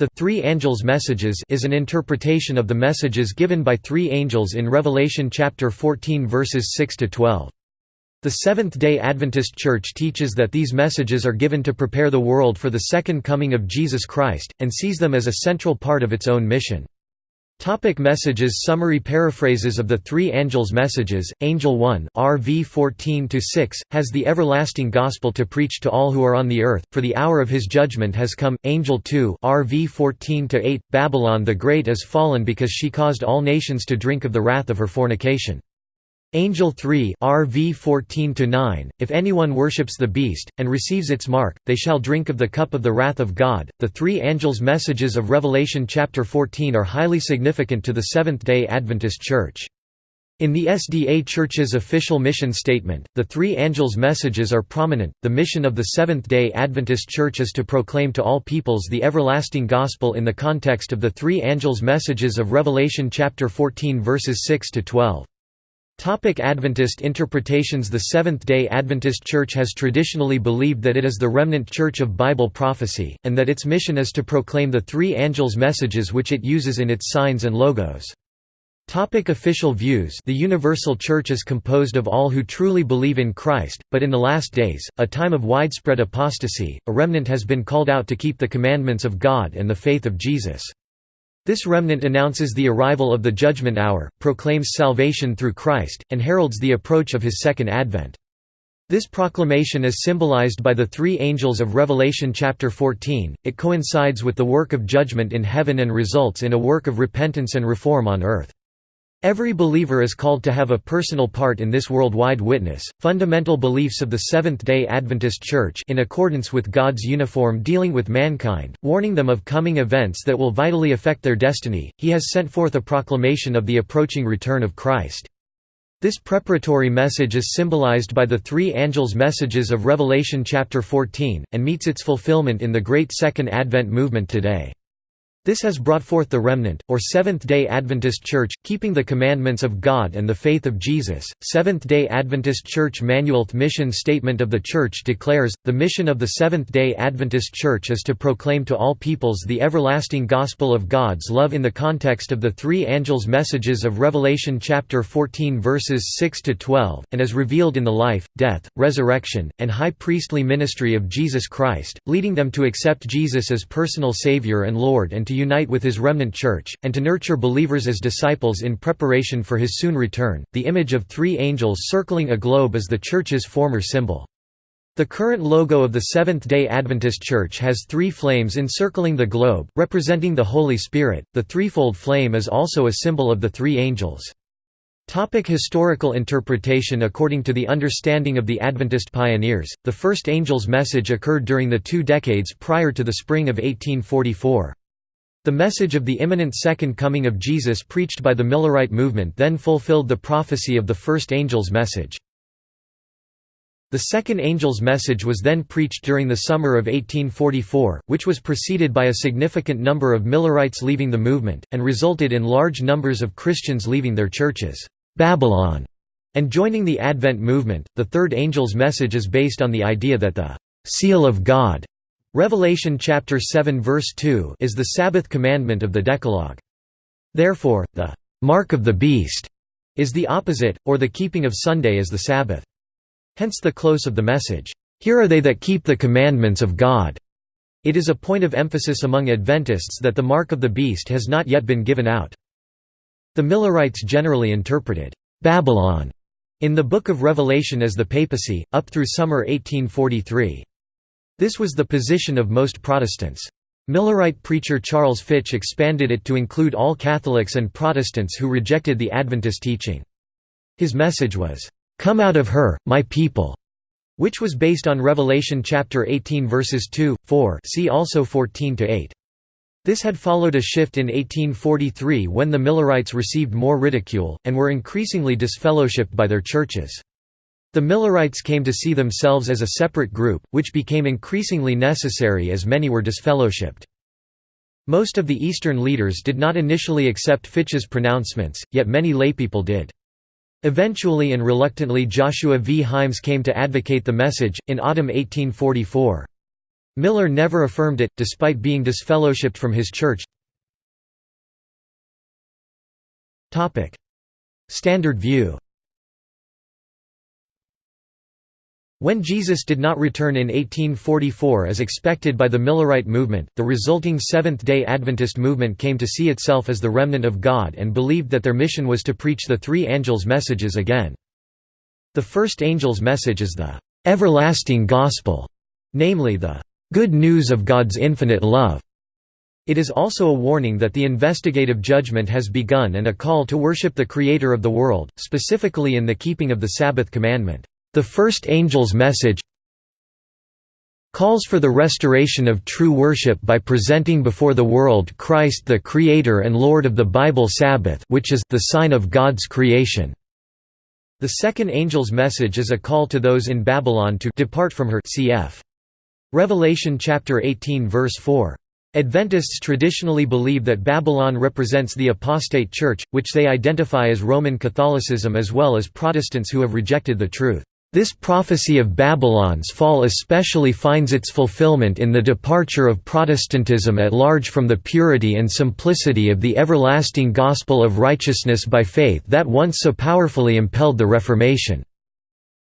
The Three Angels' Messages is an interpretation of the messages given by three angels in Revelation chapter 14 verses 6 to 12. The Seventh-day Adventist Church teaches that these messages are given to prepare the world for the second coming of Jesus Christ, and sees them as a central part of its own mission. Topic messages Summary paraphrases of the three angels' messages, Angel 1 RV 14–6, has the everlasting gospel to preach to all who are on the earth, for the hour of his judgment has come, Angel 2 RV 14–8, Babylon the Great is fallen because she caused all nations to drink of the wrath of her fornication. Angel 3 RV 14 If anyone worships the beast and receives its mark they shall drink of the cup of the wrath of God The three angels messages of Revelation chapter 14 are highly significant to the Seventh-day Adventist Church in the SDA Church's official mission statement, the three angels' messages are prominent. The mission of the Seventh day Adventist Church is to proclaim to all peoples the everlasting gospel in the context of the three angels' messages of Revelation chapter 14, verses 6 to 12. Topic Adventist interpretations The Seventh-day Adventist Church has traditionally believed that it is the remnant church of Bible prophecy, and that its mission is to proclaim the three angels' messages which it uses in its signs and logos. Topic official views The Universal Church is composed of all who truly believe in Christ, but in the last days, a time of widespread apostasy, a remnant has been called out to keep the commandments of God and the faith of Jesus. This remnant announces the arrival of the judgment hour, proclaims salvation through Christ, and heralds the approach of his second advent. This proclamation is symbolized by the three angels of Revelation chapter 14. It coincides with the work of judgment in heaven and results in a work of repentance and reform on earth. Every believer is called to have a personal part in this worldwide witness. Fundamental beliefs of the Seventh-day Adventist Church in accordance with God's uniform dealing with mankind, warning them of coming events that will vitally affect their destiny. He has sent forth a proclamation of the approaching return of Christ. This preparatory message is symbolized by the three angels' messages of Revelation chapter 14, and meets its fulfillment in the Great Second Advent movement today. This has brought forth the remnant, or Seventh-day Adventist Church, keeping the commandments of God and the faith of Jesus. Seventh-day Adventist Church Manual The mission statement of the Church declares, the mission of the Seventh-day Adventist Church is to proclaim to all peoples the everlasting gospel of God's love in the context of the three angels' messages of Revelation chapter 14 verses 6–12, and as revealed in the life, death, resurrection, and high priestly ministry of Jesus Christ, leading them to accept Jesus as personal Savior and Lord and to unite with his remnant church, and to nurture believers as disciples in preparation for his soon return. The image of three angels circling a globe is the church's former symbol. The current logo of the Seventh-day Adventist Church has three flames encircling the globe, representing the Holy Spirit. The threefold flame is also a symbol of the three angels. Topic historical interpretation According to the understanding of the Adventist pioneers, the first angel's message occurred during the two decades prior to the spring of 1844. The message of the imminent second coming of Jesus preached by the Millerite movement then fulfilled the prophecy of the first angel's message. The second angel's message was then preached during the summer of 1844, which was preceded by a significant number of Millerites leaving the movement, and resulted in large numbers of Christians leaving their churches, Babylon, and joining the Advent movement. The third angel's message is based on the idea that the seal of God Revelation chapter 7 verse 2 is the Sabbath commandment of the Decalogue. Therefore, the mark of the beast is the opposite, or the keeping of Sunday as the Sabbath. Hence the close of the message, Here are they that keep the commandments of God. It is a point of emphasis among Adventists that the mark of the beast has not yet been given out. The Millerites generally interpreted Babylon in the Book of Revelation as the papacy, up through summer 1843. This was the position of most Protestants. Millerite preacher Charles Fitch expanded it to include all Catholics and Protestants who rejected the Adventist teaching. His message was, "'Come out of her, my people' which was based on Revelation chapter 18 verses 2, 4 see also 14–8. This had followed a shift in 1843 when the Millerites received more ridicule, and were increasingly disfellowshipped by their churches. The Millerites came to see themselves as a separate group, which became increasingly necessary as many were disfellowshipped. Most of the Eastern leaders did not initially accept Fitch's pronouncements, yet many laypeople did. Eventually and reluctantly Joshua V. Himes came to advocate the message, in autumn 1844. Miller never affirmed it, despite being disfellowshipped from his church. Standard view When Jesus did not return in 1844 as expected by the Millerite movement, the resulting Seventh-day Adventist movement came to see itself as the remnant of God and believed that their mission was to preach the three angels' messages again. The first angel's message is the "'everlasting gospel", namely the "'good news of God's infinite love'". It is also a warning that the investigative judgment has begun and a call to worship the Creator of the world, specifically in the keeping of the Sabbath commandment. The first angel's message calls for the restoration of true worship by presenting before the world Christ the Creator and Lord of the Bible Sabbath which is the sign of God's creation. The second angel's message is a call to those in Babylon to depart from her cf. Revelation chapter 18 verse 4. Adventists traditionally believe that Babylon represents the apostate church, which they identify as Roman Catholicism as well as Protestants who have rejected the truth. This prophecy of Babylon's fall especially finds its fulfillment in the departure of Protestantism at large from the purity and simplicity of the everlasting gospel of righteousness by faith that once so powerfully impelled the Reformation.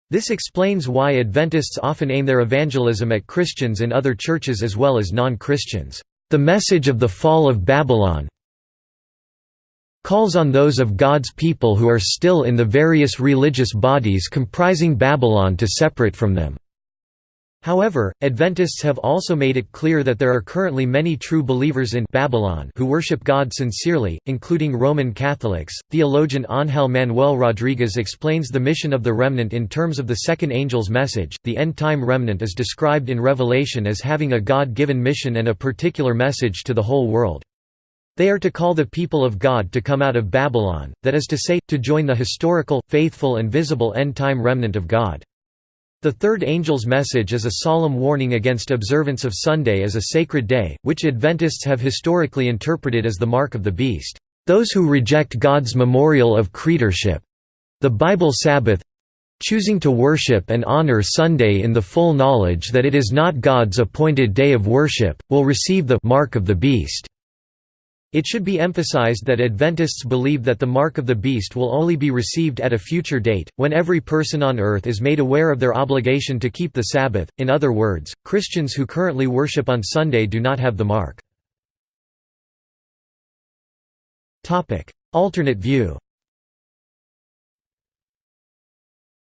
This explains why Adventists often aim their evangelism at Christians in other churches as well as non-Christians. The message of the fall of Babylon, calls on those of God's people who are still in the various religious bodies comprising Babylon to separate from them. However, Adventists have also made it clear that there are currently many true believers in Babylon who worship God sincerely, including Roman Catholics. Theologian Ángel Manuel Rodriguez explains the mission of the remnant in terms of the second angel's message. The end time remnant is described in Revelation as having a God given mission and a particular message to the whole world. They are to call the people of God to come out of Babylon, that is to say, to join the historical, faithful and visible end-time remnant of God. The third angel's message is a solemn warning against observance of Sunday as a sacred day, which Adventists have historically interpreted as the mark of the beast. Those who reject God's memorial of creatorship—the Bible Sabbath—choosing to worship and honor Sunday in the full knowledge that it is not God's appointed day of worship, will receive the mark of the beast. It should be emphasized that Adventists believe that the mark of the beast will only be received at a future date, when every person on earth is made aware of their obligation to keep the Sabbath. In other words, Christians who currently worship on Sunday do not have the mark. Topic: Alternate view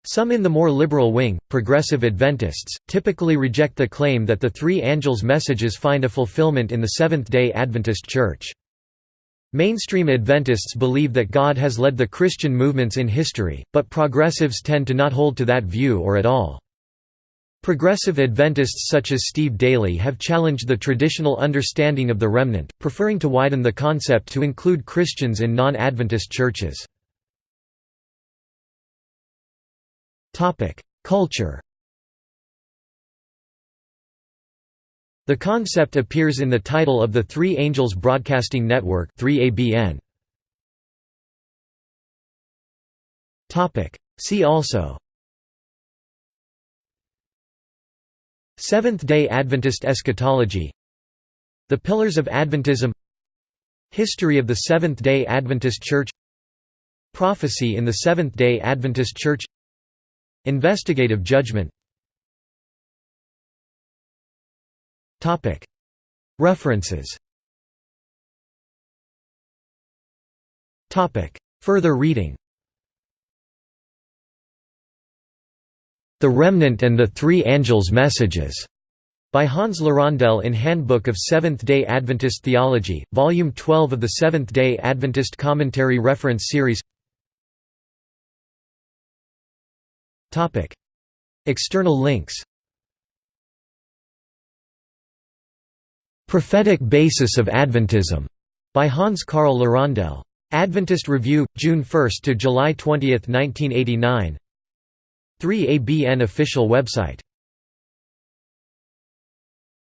Some in the more liberal wing, progressive Adventists, typically reject the claim that the three angels' messages find a fulfillment in the Seventh-day Adventist Church. Mainstream Adventists believe that God has led the Christian movements in history, but progressives tend to not hold to that view or at all. Progressive Adventists such as Steve Daily have challenged the traditional understanding of the remnant, preferring to widen the concept to include Christians in non-Adventist churches. Culture The concept appears in the title of the Three Angels Broadcasting Network 3ABN. See also. Seventh-day Adventist eschatology. The Pillars of Adventism. History of the Seventh-day Adventist Church. Prophecy in the Seventh-day Adventist Church. Investigative judgment References. Further reading. The Remnant and the Three Angels' Messages, by Hans LaRondelle in Handbook of Seventh-day Adventist Theology, Volume 12 of the Seventh-day Adventist Commentary Reference Series. External links Prophetic Basis of Adventism, by Hans Karl LaRondelle. Adventist Review, June 1 to July 20, 1989. 3ABN official website